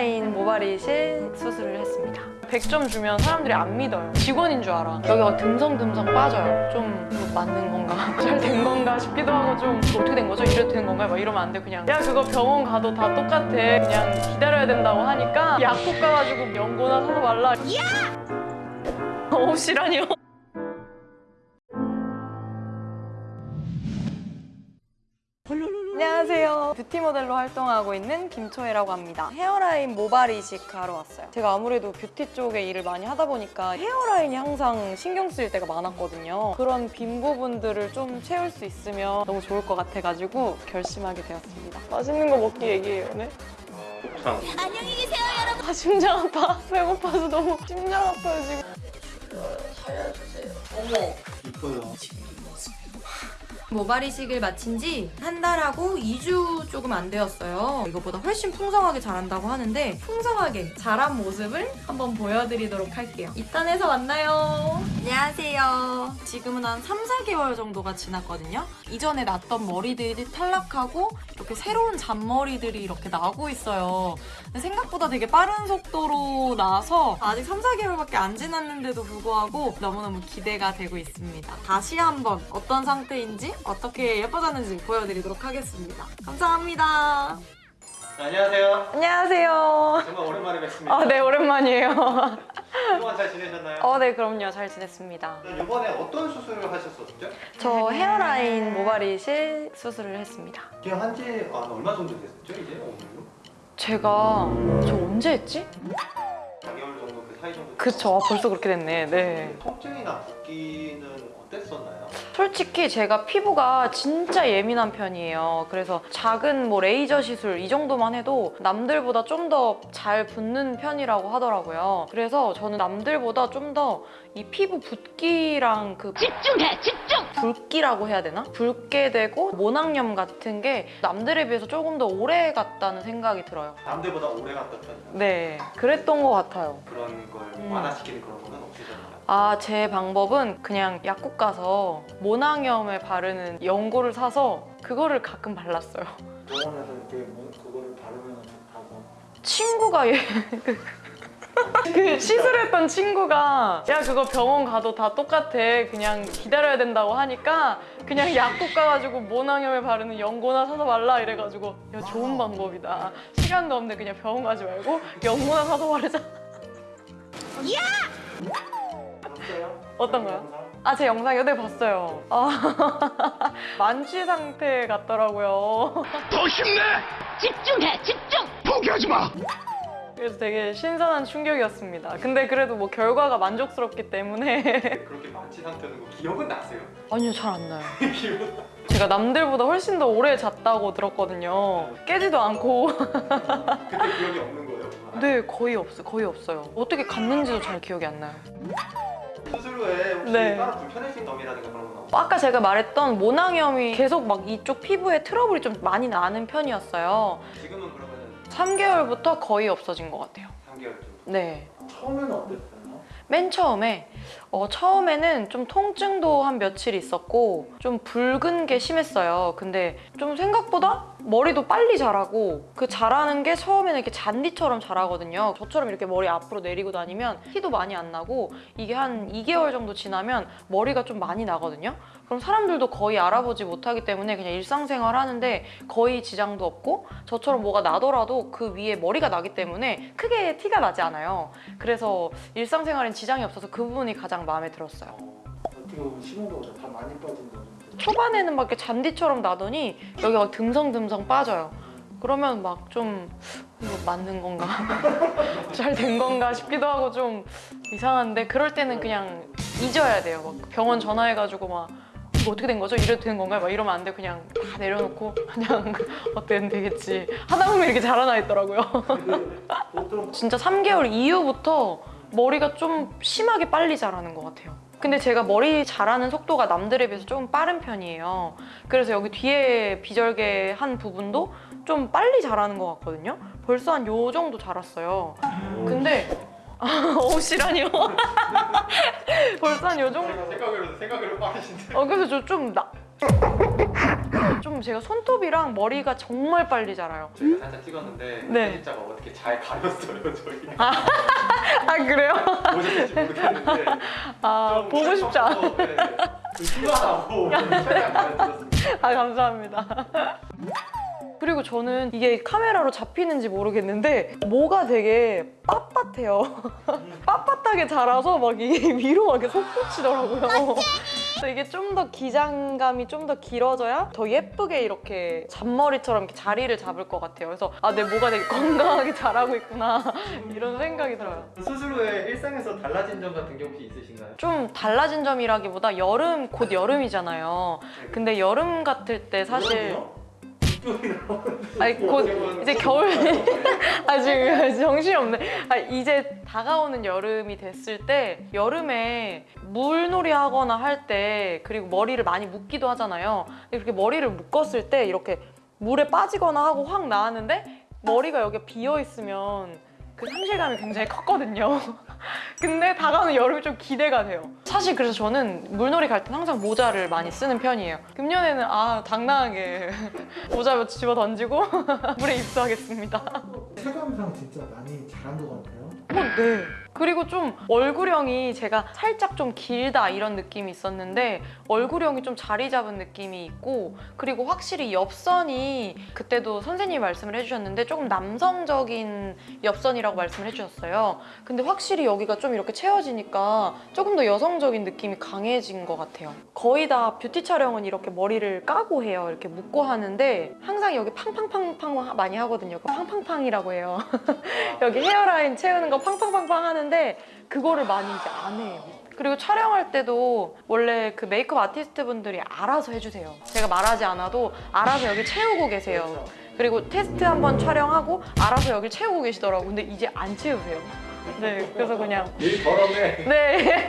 헤어라인 모발이실 수술을 했습니다 100점 주면 사람들이 안 믿어요 직원인 줄 알아 여기가 듬성듬성 빠져요 좀 맞는 건가? 잘 된 건가 싶기도 하고 좀 어떻게 된 거죠? 이래도 된 건가요? 막 이러면 안 돼 그냥 야 그거 병원 가도 다 똑같아 그냥 기다려야 된다고 하니까 약국 가가지고 연고나 사서 말라 야! 옷이라니요 뷰티 모델로 활동하고 있는 김초혜라고 합니다. 헤어라인 모발 이식하러 왔어요. 제가 아무래도 뷰티 쪽에 일을 많이 하다 보니까 헤어라인이 항상 신경 쓰일 때가 많았거든요. 그런 빈 부분들을 좀 채울 수 있으면 너무 좋을 것 같아가지고 결심하게 되었습니다. 맛있는 거 먹기 얘기해요, 네? 곱창 안녕히 계세요 여러분 아, 심장 아파. 배고파서 너무 심장 아파요, 지금. 이뻐요 모 발 이식을 마친 지 한 달하고 2주 조금 안 되었어요. 이것보다 훨씬 풍성하게 자란다고 하는데 풍성하게 자란 모습을 한번 보여드리도록 할게요. 입단해서 만나요. 안녕하세요. 지금은 한 3, 4개월 정도가 지났거든요. 이전에 났던 머리들이 탈락하고 이렇게 새로운 잔머리들이 이렇게 나고 있어요. 생각보다 되게 빠른 속도로 나서 아직 3, 4개월밖에 안 지났는데도 불구하고 너무너무 기대가 되고 있습니다. 다시 한번 어떤 상태인지 어떻게 예뻐졌는지 보여드리도록 하겠습니다. 감사합니다. 네, 안녕하세요 안녕하세요. 정말 오랜만에 뵙습니다 아, 네, 오랜만이에요. 그동안 잘 지내셨나요? 어, 네, 그럼요. 잘 지냈습니다. 이번에 어떤 수술을 하셨었죠? 저 헤어라인 모발이실 수술을 했습니다. 이게 한지 아, 얼마 정도 됐었죠 이제 오늘로? 제가 저 언제 했지? 4개월 정도 그 사이 정도 그쵸, 아, 벌써 그렇게 됐네. 네. 통증이나 붓기는 어땠었나요? 솔직히 제가 피부가 진짜 예민한 편이에요. 그래서 작은 뭐 레이저 시술 이 정도만 해도 남들보다 좀 더잘 붓는 편이라고 하더라고요. 그래서 저는 남들보다 좀 더 이 피부 붓기랑 그 집중해 집중 붉기라고 해야 되나? 붉게 되고 모낭염 같은 게 남들에 비해서 조금 더 오래 갔다는 생각이 들어요. 남들보다 오래 갔던 편이요 네, 그랬던 것 같아요. 그런 걸 음. 완화시키는 그런 거는 없으셨나요? 아, 제 방법은 그냥 약국 가서 모낭염에 바르는 연고를 사서 그거를 가끔 발랐어요. 병원에서 이렇게 뭐 그거를 바르면 좋다고 친구가 얘, 그, 그 시술했던 친구가 야 그거 병원 가도 다 똑같아 그냥 기다려야 된다고 하니까 그냥 약국 가가지고 모낭염에 바르는 연고나 사서 발라 이래가지고 야 좋은 방법이다 시간도 없는데 그냥 병원 가지 말고 연고나 사서 바르자 없어요? 어떤 거요? 아 제 영상이요? 네 봤어요 아, 만취 상태 같더라고요 더 힘내! 집중해 집중 포기하지 마! 그래서 되게 신선한 충격이었습니다 근데 그래도 뭐 결과가 만족스럽기 때문에 그렇게 만취 상태는 거 기억은 나세요? 아니요 잘 안 나요 제가 남들보다 훨씬 더 오래 잤다고 들었거든요. 깨지도 않고. 그때 기억이 없는 거예요? 네, 거의 없어요. 거의 없어요. 어떻게 갔는지도 잘 기억이 안 나요. 후에 혹시 네. 따로 불편해진 점이라든가 그런 건? 아까 제가 말했던 모낭염이 계속 막 이쪽 피부에 트러블이 좀 많이 나는 편이었어요. 지금은 그러면 3개월부터 거의 없어진 것 같아요. 3개월 정도 네. 처음에는 어땠어요? 맨 처음에 어, 처음에는 좀 통증도 한 며칠 있었고 좀 붉은 게 심했어요. 근데 좀 생각보다 머리도 빨리 자라고 그 자라는 게 처음에는 이렇게 잔디처럼 자라거든요. 저처럼 이렇게 머리 앞으로 내리고 다니면 티도 많이 안 나고 이게 한 2개월 정도 지나면 머리가 좀 많이 나거든요. 그럼 사람들도 거의 알아보지 못하기 때문에 그냥 일상생활 하는데 거의 지장도 없고 저처럼 뭐가 나더라도 그 위에 머리가 나기 때문에 크게 티가 나지 않아요. 그래서 일상생활엔 지장이 없어서 그 부분이 가장 마음에 들었어요. 어, 어떻게 보면 심호흡으로 다 많이 빠진다는데 초반에는 막 이렇게 잔디처럼 나더니 여기 막 듬성듬성 빠져요. 그러면 막 좀 이거 맞는 건가? 잘 된 건가 싶기도 하고 좀 이상한데 그럴 때는 그냥 잊어야 돼요. 막 병원 전화해가지고 막 이거 어떻게 된 거죠? 이래도 되는 건가요? 막 이러면 안 돼. 그냥 다 내려놓고 그냥 어때는 되겠지. 하다 보면 이렇게 자라나 있더라고요. 진짜 3개월 이후부터 머리가 좀 심하게 빨리 자라는 것 같아요. 근데 제가 머리 자라는 속도가 남들에 비해서 조금 빠른 편이에요. 그래서 여기 뒤에 비절개 한 부분도 좀 빨리 자라는 것 같거든요. 벌써 한 요 정도 자랐어요. 근데 옷이라니요? 벌써 한 요 정도. 생각으로 생각으로 빠르신데 어, 그래서 저좀 나... 좀 제가 손톱이랑 머리가 정말 빨리 자라요. 저희가 살짝 찍었는데 네. 편집자가 어떻게 잘 가렸어요 저희. 아 그래요? 보셨을지 모르겠는데. 아좀 보고 싶지 않아. 네, 네. 최대한. 아 감사합니다. 그리고 저는 이게 카메라로 잡히는지 모르겠는데 뭐가 되게 빳빳해요. 빳빳하게 자라서 막 이게 위로 막 이렇게 솟구치더라고요. 그래서 이게 좀 더 기장감이 좀 더 길어져야 더 예쁘게 이렇게 잔머리처럼 이렇게 자리를 잡을 것 같아요. 그래서 아 내 모가 되게 건강하게 자라고 있구나 이런 생각이 들어요. 수술 후에 일상에서 달라진 점 같은 게 혹시 있으신가요? 좀 달라진 점이라기보다 여름 곧 여름이잖아요. 근데 여름 같을 때 사실 아니 곧 이제 겨울 아 지금 정신이 없네. 아 이제 다가오는 여름이 됐을 때 여름에 물놀이 하거나 할 때 그리고 머리를 많이 묶기도 하잖아요. 그렇게 머리를 묶었을 때 이렇게 물에 빠지거나 하고 확 나왔는데 머리가 여기 비어 있으면 그 상실감이 굉장히 컸거든요. 근데 다가오는 여름이 좀 기대가 돼요. 사실 그래서 저는 물놀이 갈 땐 항상 모자를 많이 쓰는 편이에요. 금년에는 아 당당하게 모자 집어 던지고 물에 입수하겠습니다. 체감상 진짜 많이 잘한 것 같아요. 어, 네. 그리고 좀 얼굴형이 제가 살짝 좀 길다 이런 느낌이 있었는데 얼굴형이 좀 자리 잡은 느낌이 있고 그리고 확실히 엽선이 그때도 선생님이 말씀을 해주셨는데 조금 남성적인 엽선이라고 말씀을 해주셨어요. 근데 확실히 여기가 좀 이렇게 채워지니까 조금 더 여성적인 느낌이 강해진 것 같아요. 거의 다 뷰티 촬영은 이렇게 머리를 까고 해요. 이렇게 묶고 하는데 항상 여기 팡팡팡팡 많이 하거든요. 그 팡팡팡이라고 해요. 여기 헤어라인 채우는 거 팡팡팡팡 하는데 그거를 많이 이제 안 해요. 그리고 촬영할 때도 원래 그 메이크업 아티스트 분들이 알아서 해주세요. 제가 말하지 않아도 알아서 여기 채우고 계세요. 그리고 테스트 한번 촬영하고 알아서 여기 채우고 계시더라고. 근데 이제 안 채우세요. 네, 그래서 그냥 일 더럽네. 네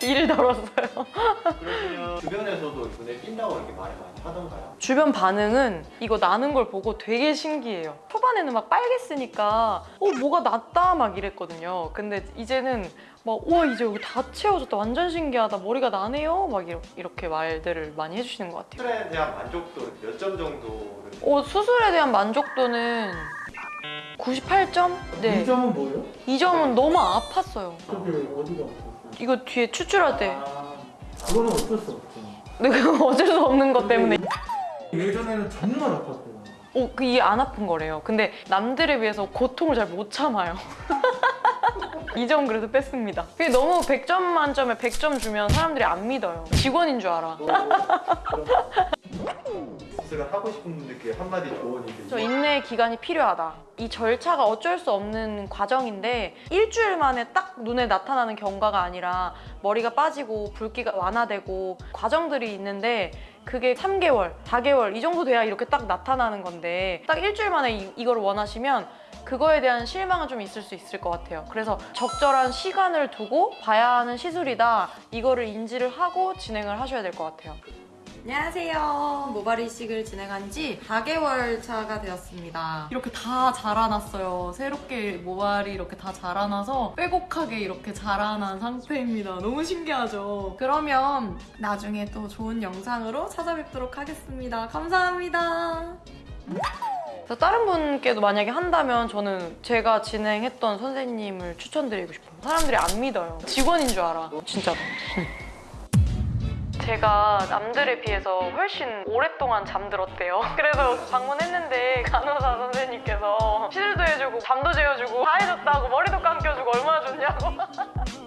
일을 덜었어요. 그러시면 주변에서도 눈에 띈다고 이렇게 말을 많이 하던가요? 주변 반응은 이거 나는 걸 보고 되게 신기해요. 초반에는 막 빨개 쓰니까 어 뭐가 낫다 막 이랬거든요. 근데 이제는 막와 이제 여기 다 채워졌다 완전 신기하다 머리가 나네요 막 이렇게, 말들을 많이 해주시는 것 같아요. 수술에 대한 만족도 몇 점 정도를 어, 수술에 대한 만족도는 98점? 네. 이 점은 뭐예요? 이 점은 너무 아팠어요. 그게 어디가 없었어요? 이거 뒤에 추출할 때. 아, 그거는 어쩔 수 없죠. 근데 그거 어쩔 수 없는 것 때문에. 예전에는 정말 아팠어요. 어, 그 이게 안 아픈 거래요. 근데 남들에 비해서 고통을 잘 못 참아요. 이 점 그래서 뺐습니다. 그게 너무 100점 만점에 100점 주면 사람들이 안 믿어요. 직원인 줄 알아. 수술을 하고 싶은 분들께 한마디 조언이 저 인내 기간이 필요하다. 이 절차가 어쩔 수 없는 과정인데 일주일 만에 딱 눈에 나타나는 경과가 아니라 머리가 빠지고 붉기가 완화되고 과정들이 있는데 그게 3개월, 4개월 이 정도 돼야 이렇게 딱 나타나는 건데 딱 일주일 만에 이, 이걸 원하시면 그거에 대한 실망은 좀 있을 수 있을 것 같아요. 그래서 적절한 시간을 두고 봐야 하는 시술이다. 이거를 인지를 하고 진행을 하셔야 될 것 같아요. 안녕하세요. 모발 이식을 진행한 지 4개월 차가 되었습니다. 이렇게 다 자라났어요. 새롭게 모발이 이렇게 다 자라나서 빼곡하게 이렇게 자라난 상태입니다. 너무 신기하죠? 그러면 나중에 또 좋은 영상으로 찾아뵙도록 하겠습니다. 감사합니다. 다른 분께도 만약에 한다면 저는 제가 진행했던 선생님을 추천드리고 싶어요. 사람들이 안 믿어요. 직원인 줄 알아. 진짜로. 제가 남들에 비해서 훨씬 오랫동안 잠들었대요. 그래서 방문했는데 간호사 선생님께서 시술도 해주고 잠도 재워주고 다 해줬다고 머리도 감겨주고 얼마나 좋냐고.